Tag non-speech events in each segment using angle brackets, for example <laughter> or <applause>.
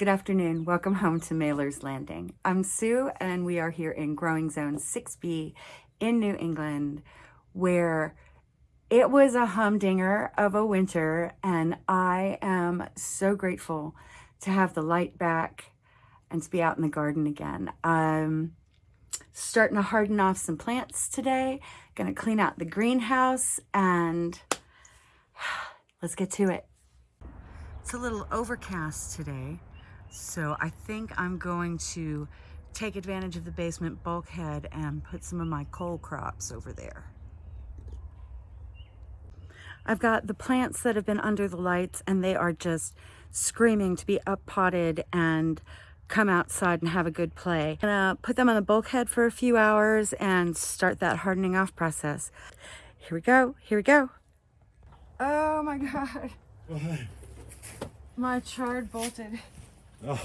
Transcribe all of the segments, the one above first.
Good afternoon. Welcome home to Mailer's Landing. I'm Sue and we are here in Growing Zone 6B in New England where it was a humdinger of a winter and I am so grateful to have the light back and to be out in the garden again. I'm starting to harden off some plants today. Gonna clean out the greenhouse and <sighs> let's get to it. It's a little overcast today, so I think I'm going to take advantage of the basement bulkhead and put some of my cole crops over there. I've got the plants that have been under the lights and they are just screaming to be up potted and come outside and have a good play. I'm gonna put them on the bulkhead for a few hours and start that hardening off process. Here we go, here we go. Oh my <laughs> God. What? My chard bolted. Oh.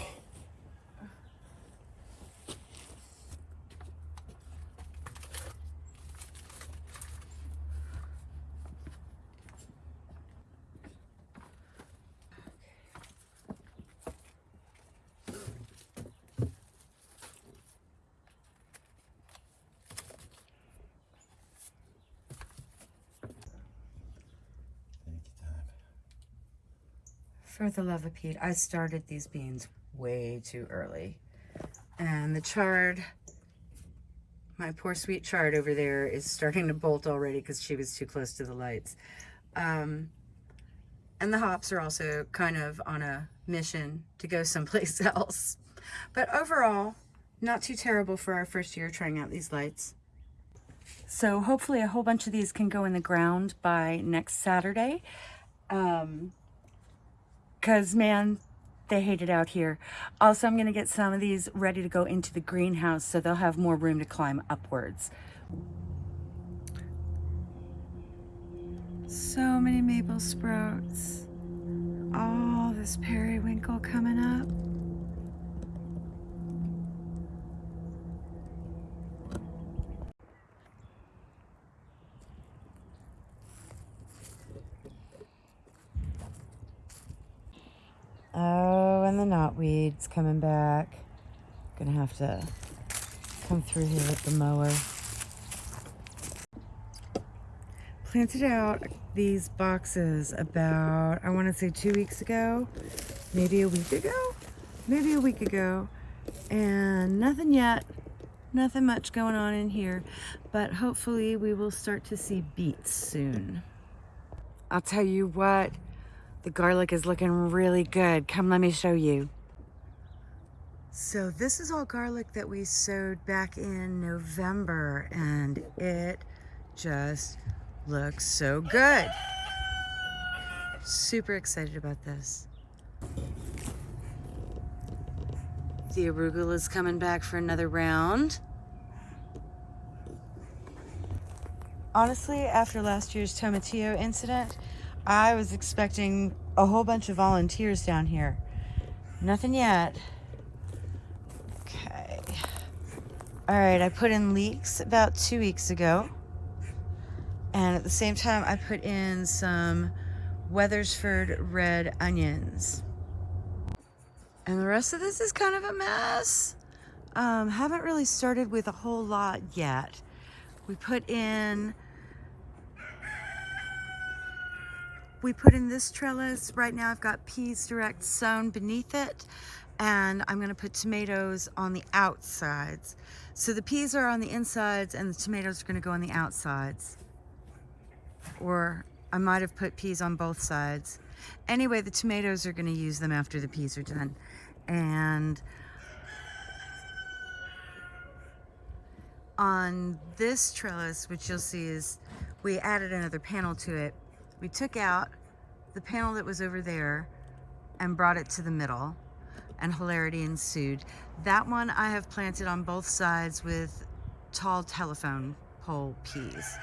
For the love of Pete, I started these beans way too early. And the chard, my poor sweet chard over there is starting to bolt already because she was too close to the lights. Um, and the hops are also kind of on a mission to go <laughs> someplace else. But overall, not too terrible for our first year trying out these lights. So hopefully a whole bunch of these can go in the ground by next Saturday. Um, Cause man, they hate it out here. Also, I'm gonna get some of these ready to go into the greenhouse so they'll have more room to climb upwards. So many maple sprouts. All this periwinkle coming up. Oh, and the knotweed's coming back. Gonna have to come through here with the mower. Planted out these boxes about, I wanna say two weeks ago, maybe a week ago, maybe a week ago, and nothing yet. Nothing much going on in here, but hopefully we will start to see beets soon. I'll tell you what, the garlic is looking really good. Come, let me show you. So this is all garlic that we sowed back in November and it just looks so good. Super excited about this. The arugula is coming back for another round. Honestly, after last year's tomatillo incident, I was expecting a whole bunch of volunteers down here. Nothing yet. Okay. All right, I put in leeks about two weeks ago. And at the same time, I put in some Wethersfield red onions. And the rest of this is kind of a mess. Um, haven't really started with a whole lot yet. We put in we put in this trellis. Right now I've got peas direct sown beneath it and I'm gonna put tomatoes on the outsides. So the peas are on the insides and the tomatoes are gonna go on the outsides. Or I might have put peas on both sides. Anyway, the tomatoes are gonna use them after the peas are done. And on this trellis, which you'll see is, we added another panel to it we took out the panel that was over there and brought it to the middle and hilarity ensued. That one I have planted on both sides with tall telephone pole peas.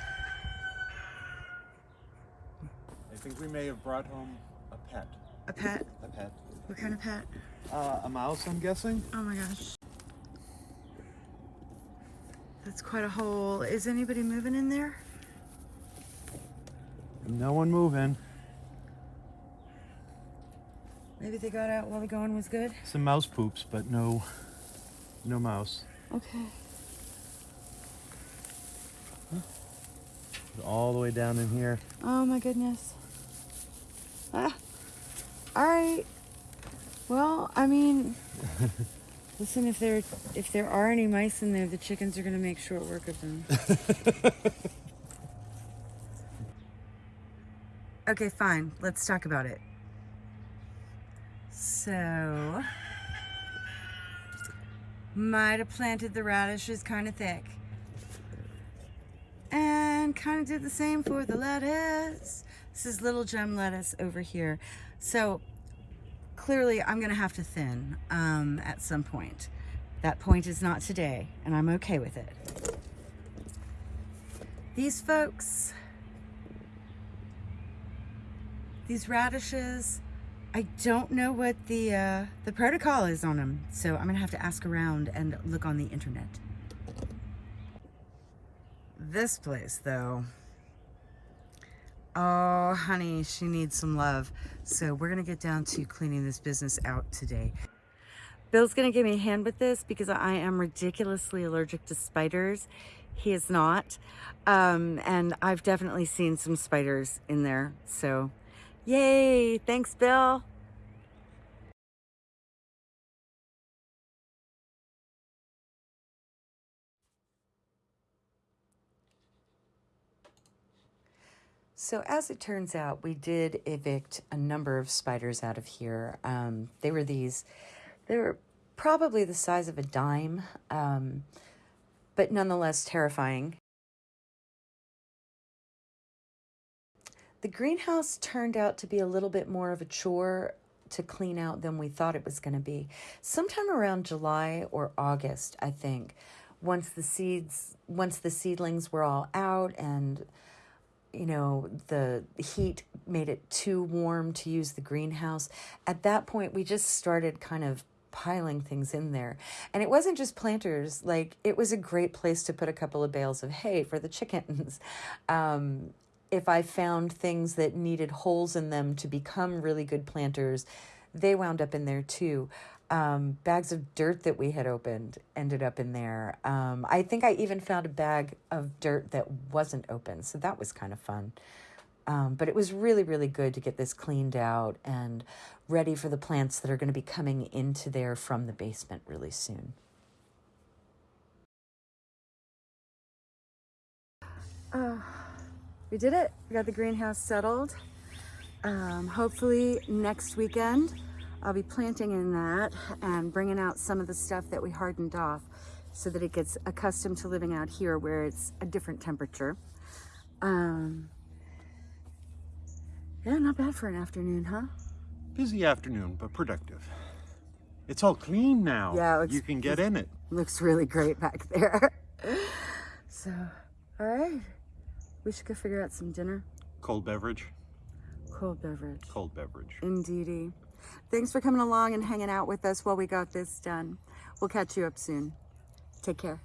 I think we may have brought home a pet. A pet? A pet. What kind of pet? Uh, a mouse, I'm guessing. Oh my gosh. That's quite a hole. Is anybody moving in there? No one moving. Maybe they got out while the going was good. Some mouse poops, but no, no mouse. Okay. All the way down in here. Oh my goodness. Ah. All right. Well, I mean, <laughs> listen. If there if there are any mice in there, the chickens are gonna make short work of them. <laughs> okay, fine. Let's talk about it. So, might have planted the radishes kind of thick and kind of did the same for the lettuce. This is little gem lettuce over here. So clearly I'm gonna have to thin um, at some point. That point is not today and I'm okay with it. These folks, these radishes, I don't know what the, uh, the protocol is on them. So I'm gonna have to ask around and look on the internet. This place, though. Oh, honey, she needs some love. So we're gonna get down to cleaning this business out today. Bill's gonna give me a hand with this because I am ridiculously allergic to spiders. He is not. Um, and I've definitely seen some spiders in there. So yay, thanks, Bill. So as it turns out, we did evict a number of spiders out of here. Um, they were these, they were probably the size of a dime, um, but nonetheless terrifying. The greenhouse turned out to be a little bit more of a chore to clean out than we thought it was going to be. Sometime around July or August, I think, once the seeds, once the seedlings were all out and you know, the heat made it too warm to use the greenhouse. At that point, we just started kind of piling things in there. And it wasn't just planters, like, it was a great place to put a couple of bales of hay for the chickens. <laughs> Um, if I found things that needed holes in them to become really good planters, they wound up in there too um, bags of dirt that we had opened ended up in there. Um, I think I even found a bag of dirt that wasn't open, so that was kind of fun. Um, but it was really, really good to get this cleaned out and ready for the plants that are going to be coming into there from the basement really soon. Uh, we did it. We got the greenhouse settled. Um, hopefully next weekend I'll be planting in that and bringing out some of the stuff that we hardened off so that it gets accustomed to living out here where it's a different temperature. Um, yeah, not bad for an afternoon, huh? Busy afternoon, but productive. It's all clean now. Yeah, looks- you can get in it. Looks really great back there. <laughs> so, all right. We should go figure out some dinner. Cold beverage. Cold beverage. Cold beverage. Indeedy. Thanks for coming along and hanging out with us while we got this done. We'll catch you up soon. Take care.